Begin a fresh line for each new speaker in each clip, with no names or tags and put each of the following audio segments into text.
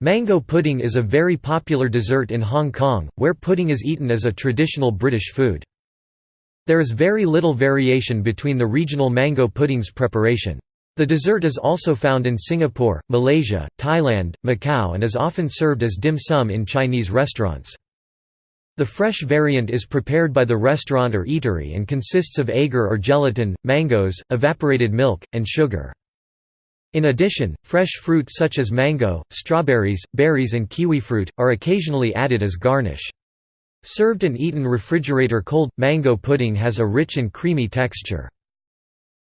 Mango pudding is a very popular dessert in Hong Kong, where pudding is eaten as a traditional British food. There is very little variation between the regional mango pudding's preparation. The dessert is also found in Singapore, Malaysia, Thailand, Macau and is often served as dim sum in Chinese restaurants. The fresh variant is prepared by the restaurant or eatery and consists of agar or gelatin, mangoes, evaporated milk, and sugar. In addition, fresh fruit such as mango, strawberries, berries and kiwifruit, are occasionally added as garnish. Served and eaten refrigerator cold, mango pudding has a rich and creamy texture.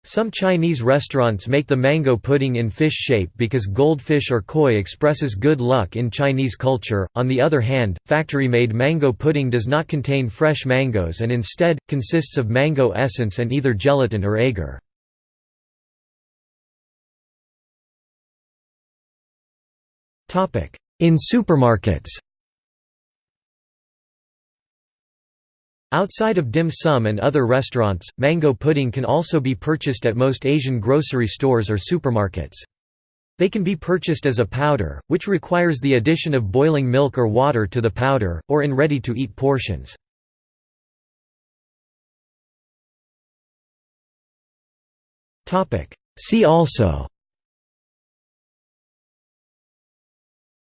Some Chinese restaurants make the mango pudding in fish shape because goldfish or koi expresses good luck in Chinese culture. On the other hand, factory made mango pudding does not contain fresh mangoes and instead, consists of mango essence and either gelatin or agar. In supermarkets Outside of dim sum and other restaurants, mango pudding can also be purchased at most Asian grocery stores or supermarkets. They can be purchased as a powder, which requires the addition of boiling milk or water to the powder, or in ready-to-eat portions. See also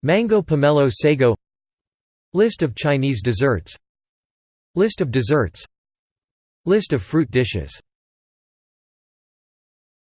Mango pomelo sago. List of Chinese desserts. List of desserts. List of fruit dishes